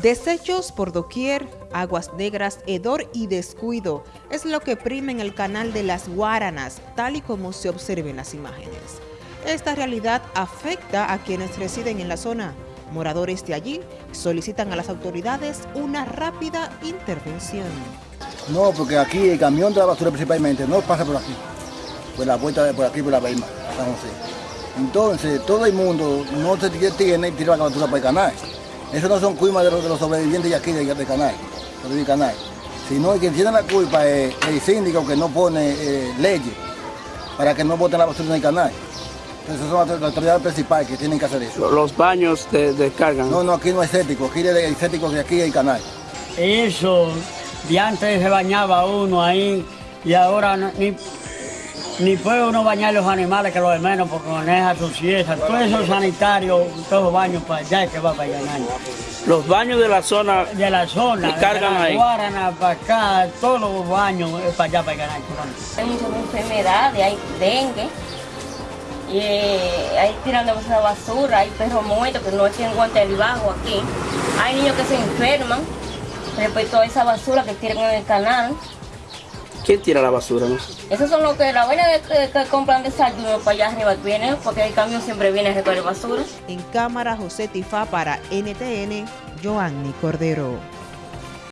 Desechos por doquier, aguas negras, hedor y descuido es lo que prima en el canal de las Guaranas, tal y como se observa en las imágenes. Esta realidad afecta a quienes residen en la zona. Moradores de allí solicitan a las autoridades una rápida intervención. No, porque aquí el camión de la basura principalmente no pasa por aquí, por la vuelta de por aquí, por la Beima, San José. Entonces, todo el mundo no se tiene y tira la basura por el canal. Eso no son culpas de los, de los sobrevivientes de aquí, de, de canal, del canal. Sino que tiene la culpa es el síndico que no pone eh, leyes para que no voten la basura en el canal. Entonces son las autoridades principales que tienen que hacer eso. Los baños de, descargan. No, no, aquí no hay estético, aquí hay estético de aquí el canal. Eso, de antes se bañaba uno ahí y ahora no, ni, ni puede uno bañar los animales que los de menos porque con esa suciedad. Todo eso sanitario, todos los baños para allá que va para allá. Los baños de la zona. De la zona, cargan de la ahí. Guarana para acá, todos los baños es para allá para allá. Hay muchas enfermedades, hay dengue. Y eh, hay tirando de basura, hay perros muertos que no tienen guante del bajo aquí. Hay niños que se enferman respecto a esa basura que tiran en el canal. ¿Quién tira la basura? No? Esos son los que la buena que, que compran desayuno para allá arriba vienen, porque el camión siempre viene a recoger basura. En cámara José Tifá para NTN, Joanny Cordero.